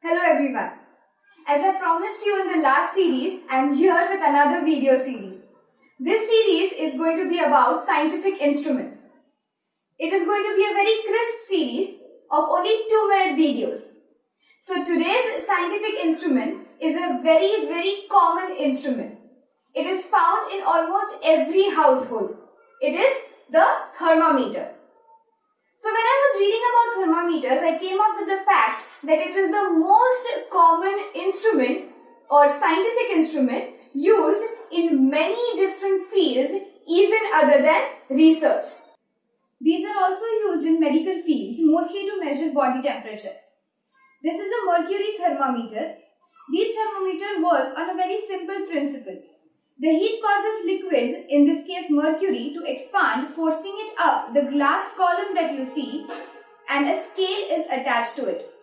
Hello everyone. As I promised you in the last series, I am here with another video series. This series is going to be about scientific instruments. It is going to be a very crisp series of only 2 minute videos. So today's scientific instrument is a very very common instrument. It is found in almost every household. It is the thermometer. So when I was reading about thermometers, I came up with the fact that it is the most common instrument or scientific instrument used in many different fields even other than research. These are also used in medical fields mostly to measure body temperature. This is a mercury thermometer. These thermometers work on a very simple principle. The heat causes liquids, in this case mercury, to expand, forcing it up the glass column that you see and a scale is attached to it.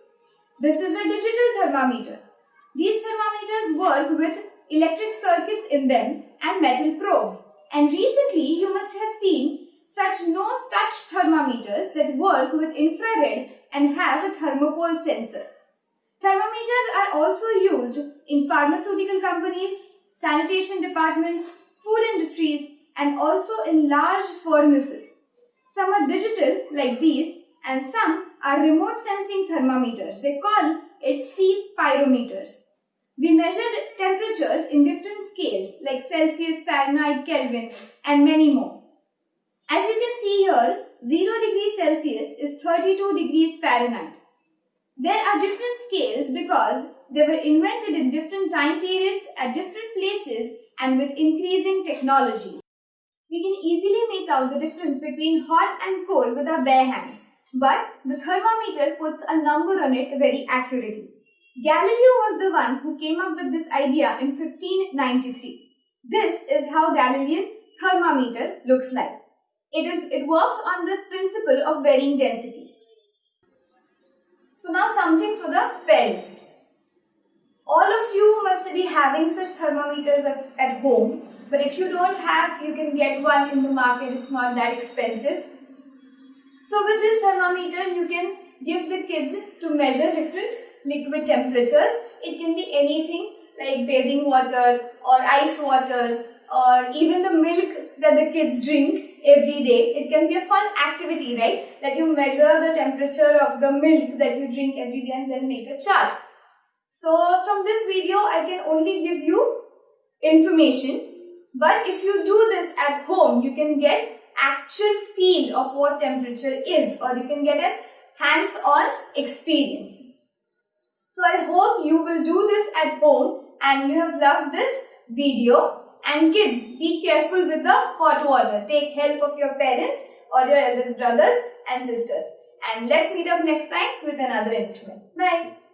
This is a digital thermometer. These thermometers work with electric circuits in them and metal probes. And recently you must have seen such no-touch thermometers that work with infrared and have a thermopile sensor. Thermometers are also used in pharmaceutical companies, sanitation departments, food industries and also in large furnaces. Some are digital like these and some are remote sensing thermometers. They call it sea pyrometers. We measured temperatures in different scales like Celsius, Fahrenheit, Kelvin and many more. As you can see here, 0 degrees Celsius is 32 degrees Fahrenheit. There are different scales because they were invented in different time periods at different places and with increasing technologies. We can easily make out the difference between hot and cold with our bare hands, but the thermometer puts a number on it very accurately. Galileo was the one who came up with this idea in 1593. This is how Galilean thermometer looks like. It, is, it works on the principle of varying densities. So now something for the parents. All of you must be having such thermometers at home. But if you don't have, you can get one in the market. It's not that expensive. So with this thermometer, you can give the kids to measure different liquid temperatures. It can be anything like bathing water or ice water or even the milk that the kids drink every day. It can be a fun activity, right? That you measure the temperature of the milk that you drink every day and then make a chart. So from this video, I can only give you information. But if you do this at home, you can get actual feel of what temperature is or you can get a hands-on experience. So I hope you will do this at home and you have loved this video. And kids, be careful with the hot water. Take help of your parents or your elder brothers and sisters. And let's meet up next time with another instrument. Bye.